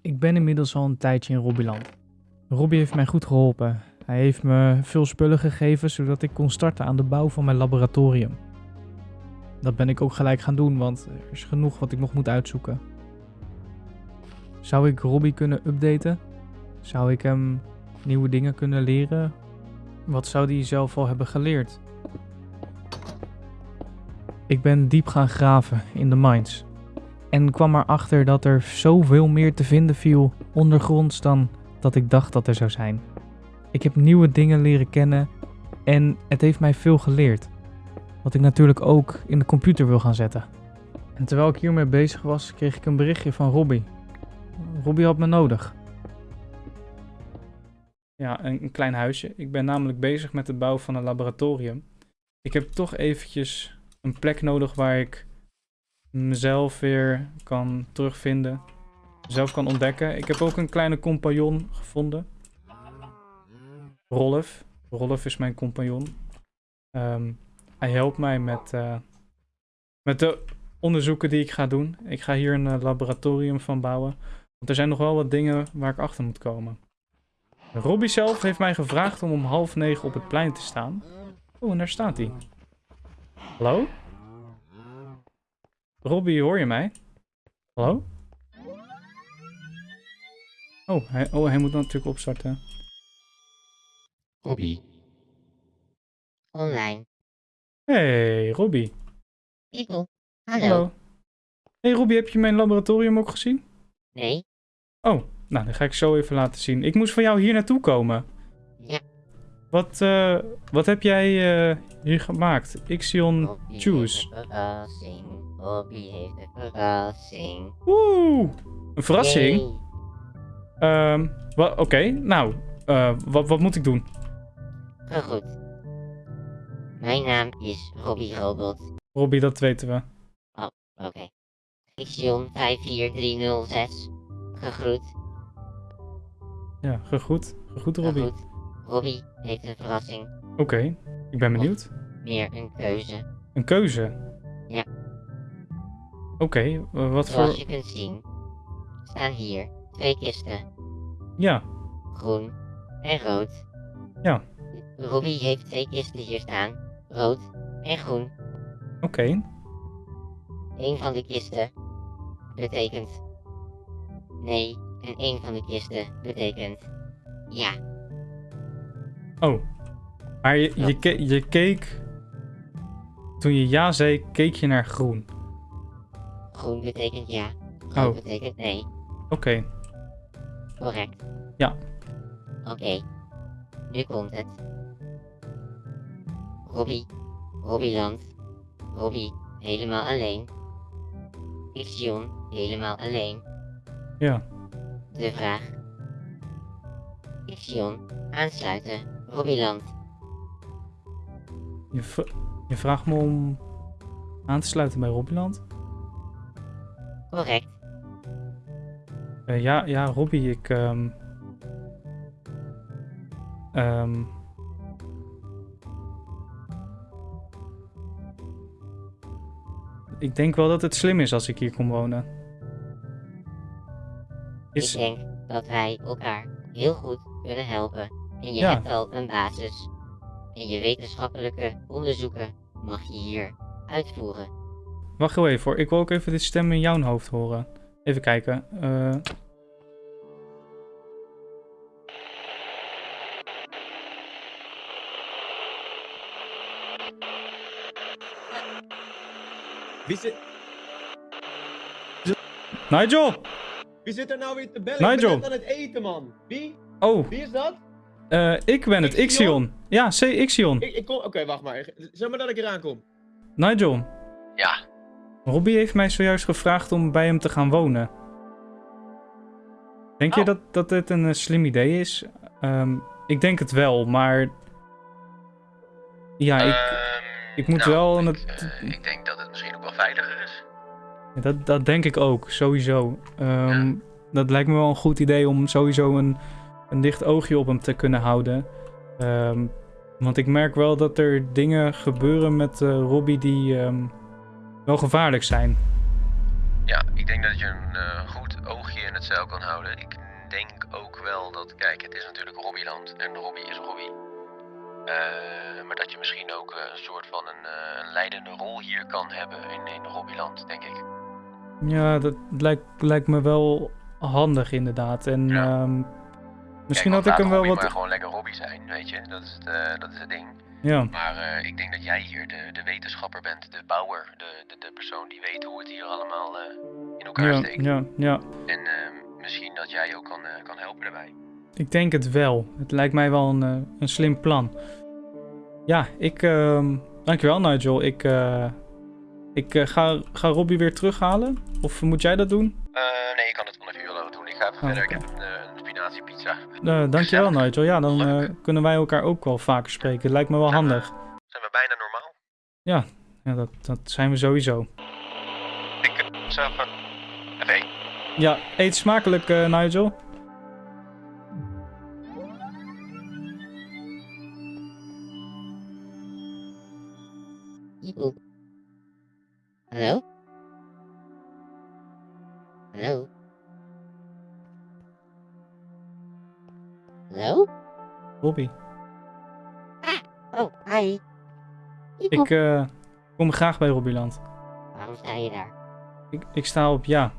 Ik ben inmiddels al een tijdje in Robbyland. Robbie heeft mij goed geholpen. Hij heeft me veel spullen gegeven zodat ik kon starten aan de bouw van mijn laboratorium. Dat ben ik ook gelijk gaan doen, want er is genoeg wat ik nog moet uitzoeken. Zou ik Robbie kunnen updaten? Zou ik hem nieuwe dingen kunnen leren? Wat zou hij zelf al hebben geleerd? Ik ben diep gaan graven in de mines. En kwam erachter dat er zoveel meer te vinden viel ondergronds dan dat ik dacht dat er zou zijn. Ik heb nieuwe dingen leren kennen en het heeft mij veel geleerd. Wat ik natuurlijk ook in de computer wil gaan zetten. En terwijl ik hiermee bezig was, kreeg ik een berichtje van Robbie. Robbie had me nodig. Ja, een, klein huisje. Ik ben namelijk bezig met het bouwen van een laboratorium. Ik heb toch eventjes een plek nodig waar ik mezelf weer kan terugvinden. Zelf kan ontdekken. Ik heb ook een kleine compagnon gevonden. Rolf. Rolf is mijn compagnon. Ehm, hij helpt mij met, eh, met de onderzoeken die ik ga doen. Ik ga hier een eh, laboratorium van bouwen. Want er zijn nog wel wat dingen waar ik achter moet komen. Robbie zelf heeft mij gevraagd om om half negen op het plein te staan. Oh, en daar staat hij. Hallo? Robbie, hoor je mij? Hallo? Oh, hij, oh, hij moet natuurlijk opstarten. Robbie. Online. Hey, Robbie. Piepel. Hallo. Hallo. Hey Robbie, heb je mijn laboratorium ook gezien? Nee. Oh, nou, dan ga ik zo even laten zien. Ik moest van jou hier naartoe komen. Ja. Wat, eh, wat heb jij eh, hier gemaakt? Ixion Robbie Choose. Robbie heeft een verrassing. Oeh, een verrassing. Ehm, wa- Oké, nou, eh, wat, wat moet ik doen? Goed. Mijn naam is Robbie Robot. Robbie, dat weten we. Oké. Fiction 54306. Gegroet. Ja, gegroet. Gegroet, Robbie. Oké, Gegroet. Robbie heeft een verrassing. ik ben benieuwd. Meer een keuze. Een keuze? Oké, eh, wat Zoals voor... je kunt zien, staan hier twee kisten. Ja, Groen en rood. Ja. Robbie heeft twee kisten hier staan. Rood en groen. oké. Een van de kisten betekent nee en een van de kisten betekent ja. Oh. Maar je, je, je keek... Toen je ja zei, keek je naar groen. Groen betekent ja. Rood Oh. betekent nee. Oké. Correct. Ja. Oké. Nu komt het. Robbie. Robbieland. Robbie helemaal alleen. Ixion helemaal alleen. Ja. De vraag. Ixion aansluiten. Robbieland. Je, je vraagt me om aan te sluiten bij Robbieland? Correct. Eh, ja, ja, Robbie, ik... ehm ehm, ik denk wel dat het slim is als ik hier kom wonen. Is, Ik denk dat wij elkaar heel goed kunnen helpen. En je Ja. hebt al een basis. En je wetenschappelijke onderzoeken mag je hier uitvoeren. Wacht heel even hoor, ik wil ook even dit stem in jouw hoofd horen. Even kijken. eh Wie zit, Nigel! wie zit er nou weer te bellen? Nigel. Ik ben net aan het eten, man. Wie? Oh, Wie is dat? eh, ik ben het, Ixion? Ixion. Ja, C. Ixion. Ik, ik kom... Oké, wacht maar. Zeg maar dat ik eraan kom. Nigel. Ja. Robbie heeft mij zojuist gevraagd om bij hem te gaan wonen. Denk je Oh. dat, dat dit een eh, slim idee is? Ehm, ik denk het wel, maar... Ja, ik, Ehm, ik moet nou, wel... Ik, het- eh, ik denk dat het misschien ook wel veiliger is. dat, dat denk ik ook, sowieso. Ehm, Ja. Dat lijkt me wel een goed idee om sowieso een, een dicht oogje op hem te kunnen houden. Ehm, want ik merk wel dat er dingen gebeuren met eh, Robbie die ehm, wel gevaarlijk zijn. Ja, ik denk dat je een eh, goed oogje en het zeil kan houden. Ik denk ook wel dat, kijk, het is natuurlijk Robbieland en Robbie is Robbie. Eh, maar dat je misschien ook eh, een soort van een, leidende rol hier kan hebben in, in Robbieland, denk ik. Ja, dat lijkt, lijkt me wel handig inderdaad. En Ja. ehm, misschien Kijk, had ik hem wel Robbie wat... maar gewoon lekker Robbie zijn, weet je. Dat is het, dat is het ding. Ja, Maar eh, ik denk dat jij hier de, de wetenschapper bent, de bouwer, de, de, de persoon die weet hoe het hier allemaal eh, in elkaar ja, steekt. ja, ja. En ehm, misschien dat jij ook kan, eh, kan helpen daarbij. Ik denk het wel. Het lijkt mij wel een, een slim plan. Ja, ik... ehm, dankjewel Nigel. Ik, ik ga, ga Robbie weer terughalen. Of moet jij dat doen? Nee, ik kan het vanaf hier wel doen. Ik ga even Oh, verder. Ik heb een, Eh dankjewel Gezellig. Nigel. Ja, dan eh, kunnen wij elkaar ook wel vaker spreken. Het lijkt me wel Zijn we- handig. Zijn we bijna normaal? Ja, dat, dat zijn we sowieso. Ik uh, zelf even... Één. Ja, eet smakelijk eh, Nigel. Ieboe. Hallo? Hallo? Hallo? Robbie. Oh, hi. Ieboe. Ik eh, kom graag bij Robbieland. Waarom sta je daar? Ik, ik sta op ja.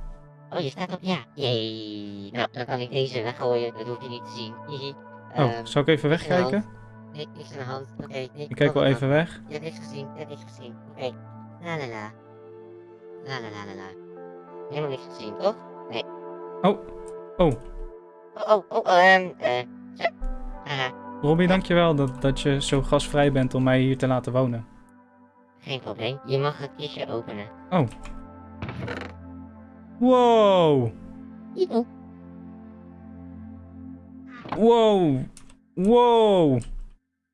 Oh, je staat op ja. Jee. Nou, dan kan ik deze weggooien. Dat hoef je niet te zien. Oh, Ehm, zal ik even wegkijken? Nee, niks aan de hand. Oké, nee. Ik kijk wel even weg. Je hebt niks gezien, je hebt niks gezien. Oké. La la la. La la la la la. Helemaal niks gezien, toch? Nee. Oh, oh. Oh, oh, oh, ehm, eh. Robbie, dankjewel dat, dat je zo gastvrij bent om mij hier te laten wonen. geen probleem. Je mag het kistje openen. Wow. Ieboe. Wow. Wow.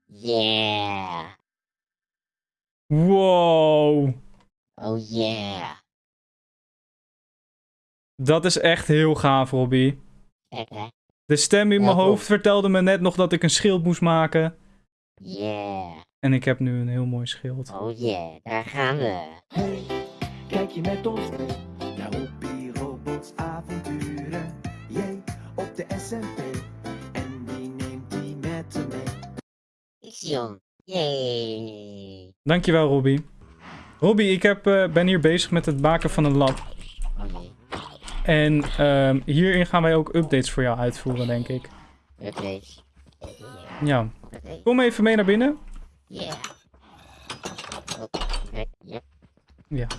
Yeah. Wow. Oh yeah. Dat is echt heel gaaf, hè. De stem in Ja, mijn hoofd vertelde me net nog dat ik een schild moest maken. Yeah. En ik heb nu een heel mooi schild. Oh yeah. Daar gaan we. Hey, kijk je met ons mee naar Robbie Robots avonturen? Jee, op de SMP. En wie neemt die met hem mee? Ixion. Yay. Dankjewel, Robbie. Robbie, ik heb, eh, ben hier bezig met het maken van een lab. En ehm, hierin gaan wij ook updates voor jou uitvoeren, denk ik. Updates. Ja. Kom even mee naar binnen. Oké. Yep.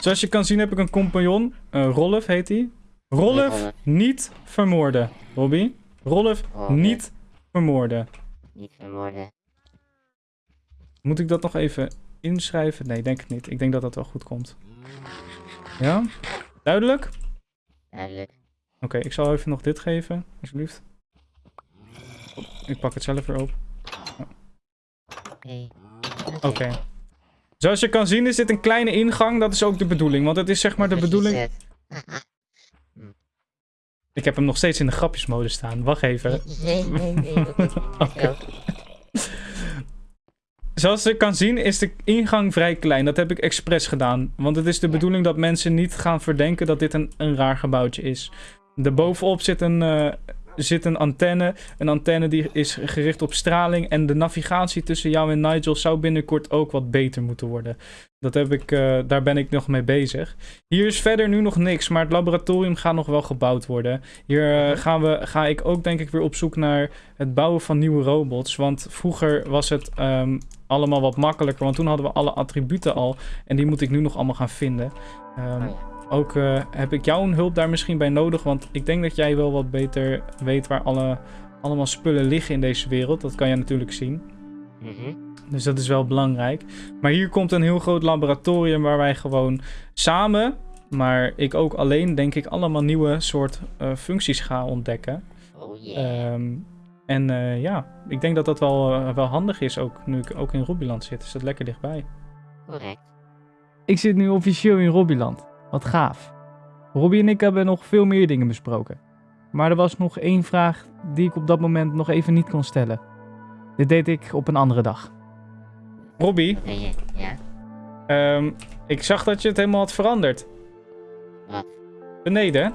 Zoals je kan zien heb ik een compagnon. Eh Rolf heet hij. Rolf, niet vermoorden. Robbie. Rolf, Rolf. niet vermoorden. Niet vermoorden. Moet ik dat nog even inschrijven? Nee, denk het niet. Ik denk dat dat wel goed komt. Ja? Duidelijk? Duidelijk. Oké, ik zal even nog dit geven, alsjeblieft. Ik pak het zelf weer op. Oké. Oké. Zoals je kan zien is dit een kleine ingang. Dat is ook de bedoeling. Want het is zeg maar de bedoeling... Ik heb hem nog steeds in de grapjesmode staan. Wacht even. Nee, nee, nee. Oké. Zoals je kan zien is de ingang vrij klein. Dat heb ik expres gedaan. Want het is de Ja. bedoeling dat mensen niet gaan verdenken dat dit een, een raar gebouwtje is. Daarbovenop zit een, eh, zit een antenne. Een antenne die is gericht op straling. En de navigatie tussen jou en Nigel zou binnenkort ook wat beter moeten worden. Dat heb ik, eh, daar ben ik nog mee bezig. Hier is verder nu nog niks, maar het laboratorium gaat nog wel gebouwd worden. Hier eh, gaan we, ga ik ook denk ik weer op zoek naar het bouwen van nieuwe robots. Want vroeger was het ehm, allemaal wat makkelijker, want toen hadden we alle attributen al. En die moet ik nu nog allemaal gaan vinden. Ehm, Oh ja. Ook eh, heb ik jouw hulp daar misschien bij nodig, want ik denk dat jij wel wat beter weet waar alle, allemaal spullen liggen in deze wereld. Dat kan je natuurlijk zien. Mhm. Dus dat is wel belangrijk. Maar hier komt een heel groot laboratorium waar wij gewoon samen, maar ik ook alleen, denk ik, allemaal nieuwe soort eh, functies ga ontdekken. Oh yeah. Ehm, en eh, ja, ik denk dat dat wel, wel handig is, ook nu ik ook in Robbieland zit. Is dat lekker dichtbij. Correct. Ik zit nu officieel in Robbieland. Wat gaaf. Robbie en ik hebben nog veel meer dingen besproken. Maar er was nog één vraag die ik op dat moment nog even niet kon stellen. Dit deed ik op een andere dag. Robbie? Ja? ehm, ik zag dat je het helemaal had veranderd. Wat? Beneden?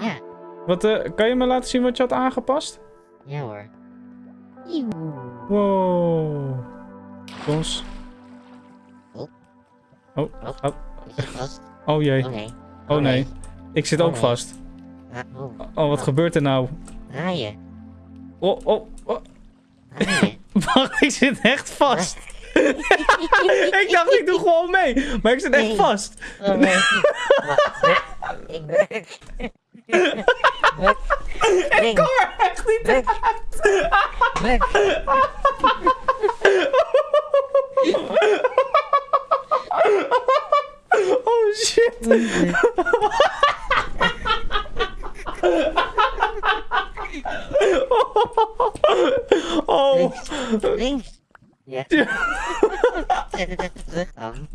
Ja. Wat, eh, kan je me laten zien wat je had aangepast? Ja hoor. Wow. Ons. Oh. Oh, Oh. oh, Is je vast? Oh jee. Oh nee. Oh nee. Ik zit Oh ook nee. vast. Ah, oh. Oh, wat gebeurt er nou? Draaien. Oh, oh, oh. Wacht, ik zit echt vast. ik dacht, ik doe gewoon mee. Maar ik zit echt Nee. vast. Oh nee. Ik ben... Ik kom er echt niet Weg. Oh shit. Oh. Links. Ja. Zet het even terug dan.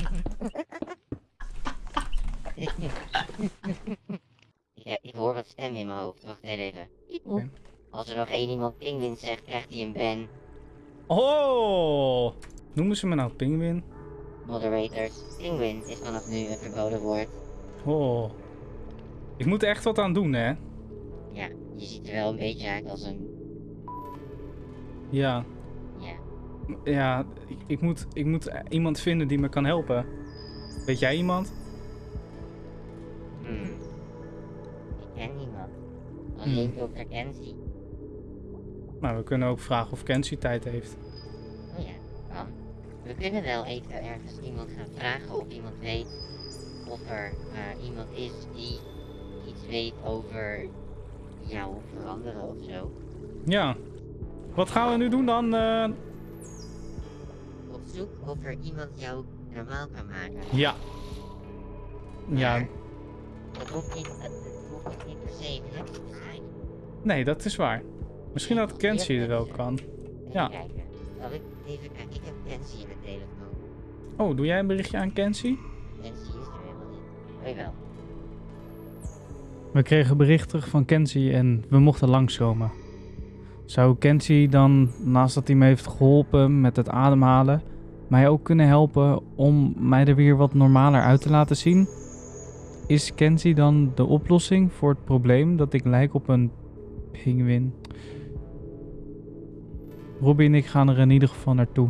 ja, ik hoor wat stem in mijn hoofd. Wacht even. Als er nog één iemand pinguïn zegt, krijgt hij een ban. Oh. Noemen ze me nou pinguïn? Moderators. Pinguïn is vanaf nu een verboden woord. Oh. Ik moet er echt wat aan doen, hè? Ja, je ziet er wel een beetje uit als een... Ja. Ja. Ja, ik, ik, moet, ik moet iemand vinden die me kan helpen. Weet jij iemand? Hmm. Ik ken niemand. Alleen Dr. Kenzie. Nou, we kunnen ook vragen of Kenzie tijd heeft. We kunnen wel even ergens iemand gaan vragen of iemand weet of er eh, iemand is die iets weet over jou veranderen of zo. Ja. Wat gaan we nu doen dan? eh? Op zoek of er iemand jou normaal kan maken. Ja. Ja, Dat hoeft niet, dat hoeft niet per se te zijn. nee, dat is waar. Misschien dat Kenzie het wel kan. Ja. kijken. Zal ik even kijken? Ik heb Kenzie in de telefoon. Oh, doe jij een berichtje aan Kenzie? Kenzie is er helemaal niet. Jawel. We kregen bericht terug van Kenzie en we mochten langskomen. Zou Kenzie dan, naast dat hij me heeft geholpen met het ademhalen, mij ook kunnen helpen om mij er weer wat normaler uit te laten zien? Is Kenzie dan de oplossing voor het probleem dat ik lijk op een pinguïn? Robbie en ik gaan er in ieder geval naartoe.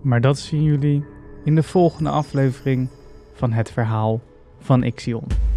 Maar dat zien jullie in de volgende aflevering van het verhaal van Ixion.